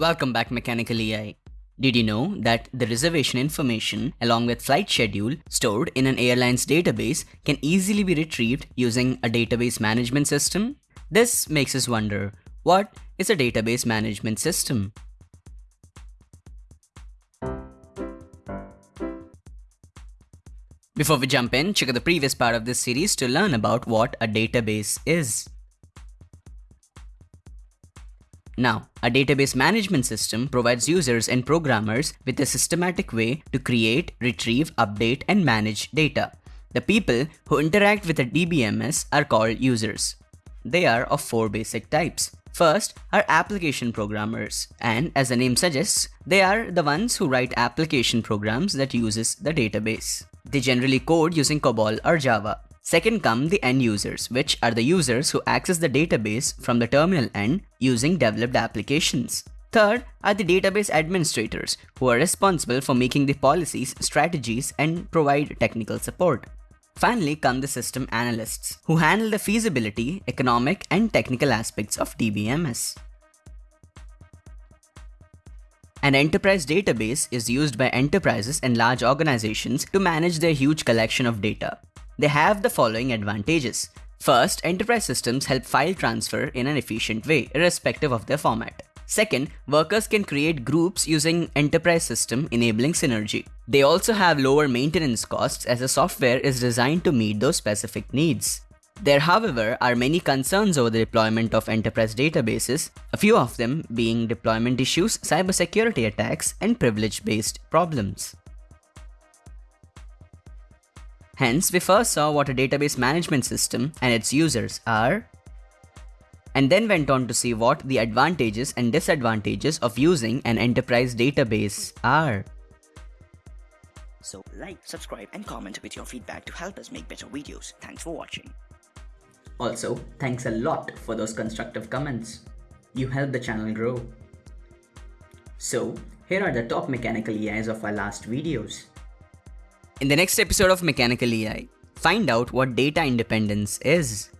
Welcome back Mechanical AI. Did you know that the reservation information along with flight schedule stored in an airline's database can easily be retrieved using a database management system? This makes us wonder, what is a database management system? Before we jump in, check out the previous part of this series to learn about what a database is. Now, a database management system provides users and programmers with a systematic way to create, retrieve, update, and manage data. The people who interact with a DBMS are called users. They are of four basic types. First are application programmers, and as the name suggests, they are the ones who write application programs that uses the database. They generally code using COBOL or Java. Second come the end users, which are the users who access the database from the terminal end using developed applications. Third are the database administrators, who are responsible for making the policies, strategies, and provide technical support. Finally come the system analysts, who handle the feasibility, economic, and technical aspects of DBMS. An enterprise database is used by enterprises and large organizations to manage their huge collection of data. They have the following advantages. First, enterprise systems help file transfer in an efficient way, irrespective of their format. Second, workers can create groups using enterprise system enabling synergy. They also have lower maintenance costs as the software is designed to meet those specific needs. There however are many concerns over the deployment of enterprise databases, a few of them being deployment issues, cybersecurity attacks, and privilege-based problems. Hence, we first saw what a database management system and its users are, and then went on to see what the advantages and disadvantages of using an enterprise database are. So like, subscribe and comment with your feedback to help us make better videos. Thanks for watching. Also, thanks a lot for those constructive comments. You help the channel grow. So, here are the top mechanical EIs of our last videos. In the next episode of Mechanical AI, find out what data independence is.